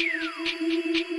you.